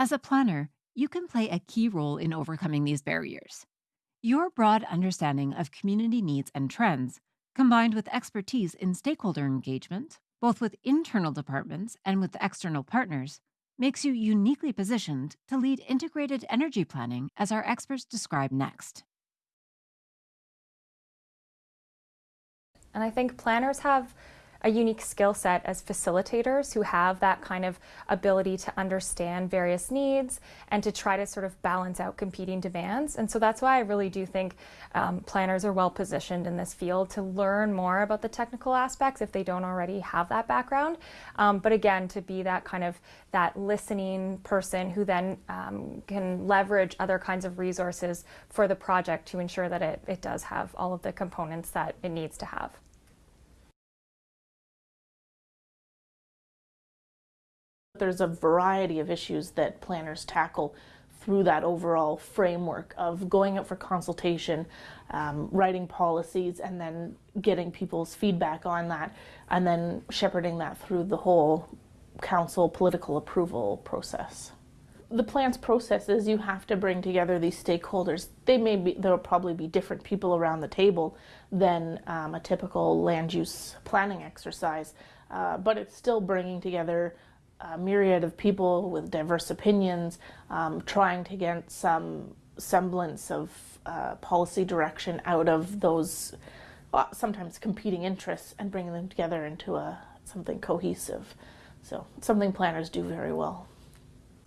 As a planner, you can play a key role in overcoming these barriers. Your broad understanding of community needs and trends, combined with expertise in stakeholder engagement, both with internal departments and with external partners, makes you uniquely positioned to lead integrated energy planning as our experts describe next. And I think planners have a unique skill set as facilitators who have that kind of ability to understand various needs and to try to sort of balance out competing demands. And so that's why I really do think um, planners are well positioned in this field to learn more about the technical aspects if they don't already have that background. Um, but again, to be that kind of that listening person who then um, can leverage other kinds of resources for the project to ensure that it, it does have all of the components that it needs to have. There's a variety of issues that planners tackle through that overall framework of going out for consultation, um, writing policies, and then getting people's feedback on that, and then shepherding that through the whole council political approval process. The plan's process is you have to bring together these stakeholders. They may be, there'll probably be different people around the table than um, a typical land use planning exercise, uh, but it's still bringing together a myriad of people with diverse opinions, um, trying to get some semblance of uh, policy direction out of those uh, sometimes competing interests and bringing them together into a something cohesive. So something planners do very well.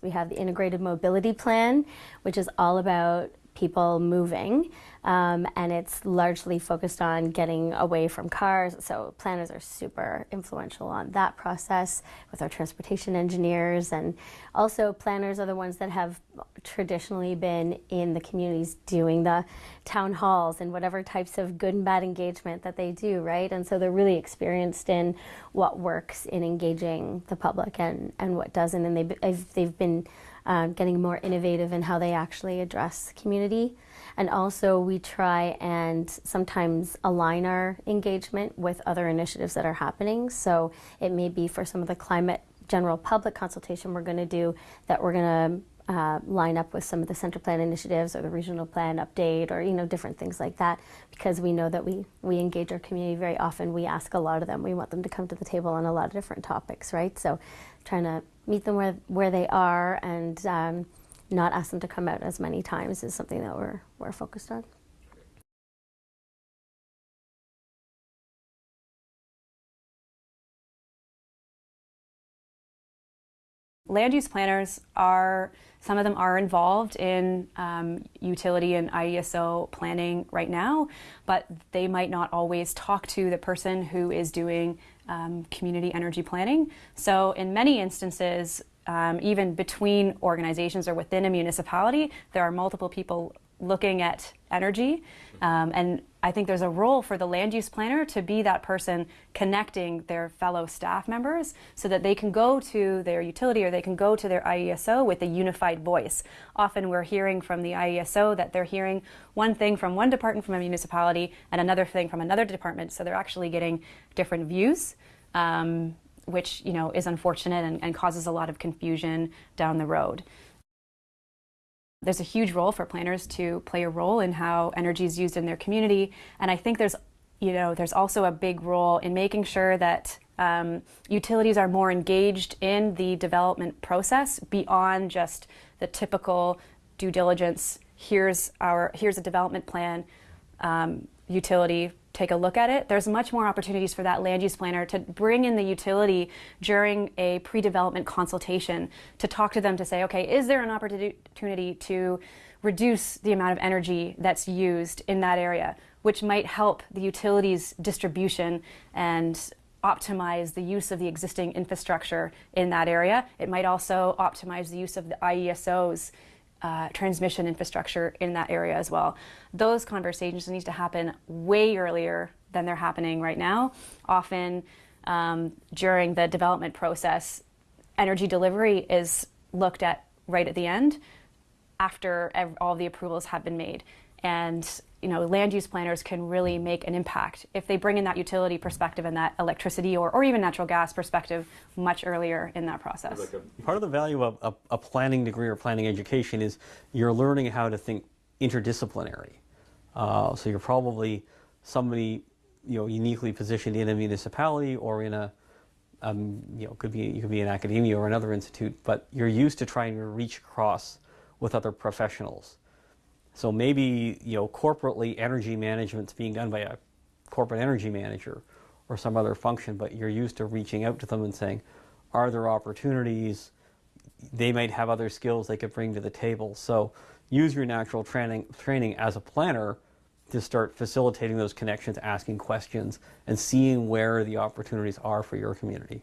We have the integrated mobility plan, which is all about people moving um, and it's largely focused on getting away from cars. So planners are super influential on that process with our transportation engineers and also planners are the ones that have traditionally been in the communities doing the town halls and whatever types of good and bad engagement that they do, right? And so they're really experienced in what works in engaging the public and, and what doesn't and they've, they've been um, getting more innovative in how they actually address community. And also we try and sometimes align our engagement with other initiatives that are happening. So it may be for some of the climate general public consultation we're going to do that we're going to uh, line up with some of the center plan initiatives or the regional plan update or you know different things like that because we know that we we engage our community very often. We ask a lot of them. We want them to come to the table on a lot of different topics right? So trying to meet them where where they are and um, not ask them to come out as many times is something that we're, we're focused on. Land use planners are, some of them are involved in um, utility and IESO planning right now, but they might not always talk to the person who is doing um, community energy planning. So in many instances, um, even between organizations or within a municipality, there are multiple people looking at energy. Um, and I think there's a role for the land use planner to be that person connecting their fellow staff members so that they can go to their utility or they can go to their IESO with a unified voice. Often we're hearing from the IESO that they're hearing one thing from one department from a municipality and another thing from another department. So they're actually getting different views. Um, which you know is unfortunate and, and causes a lot of confusion down the road. There's a huge role for planners to play a role in how energy is used in their community, and I think there's you know there's also a big role in making sure that um, utilities are more engaged in the development process beyond just the typical due diligence. Here's our here's a development plan. Um, utility take a look at it, there's much more opportunities for that land use planner to bring in the utility during a pre-development consultation to talk to them to say, okay, is there an opportunity to reduce the amount of energy that's used in that area, which might help the utilities distribution and optimize the use of the existing infrastructure in that area. It might also optimize the use of the IESOs uh, transmission infrastructure in that area as well. Those conversations need to happen way earlier than they're happening right now. Often um, during the development process, energy delivery is looked at right at the end after all the approvals have been made. And you know, land use planners can really make an impact if they bring in that utility perspective and that electricity or, or even natural gas perspective much earlier in that process. Part of the value of a, a planning degree or planning education is you're learning how to think interdisciplinary. Uh, so you're probably somebody you know uniquely positioned in a municipality or in a um, you know could be you could be in academia or another institute, but you're used to trying to reach across with other professionals. So maybe you know corporately energy management's being done by a corporate energy manager or some other function, but you're used to reaching out to them and saying, are there opportunities? They might have other skills they could bring to the table. So use your natural training training as a planner to start facilitating those connections, asking questions, and seeing where the opportunities are for your community.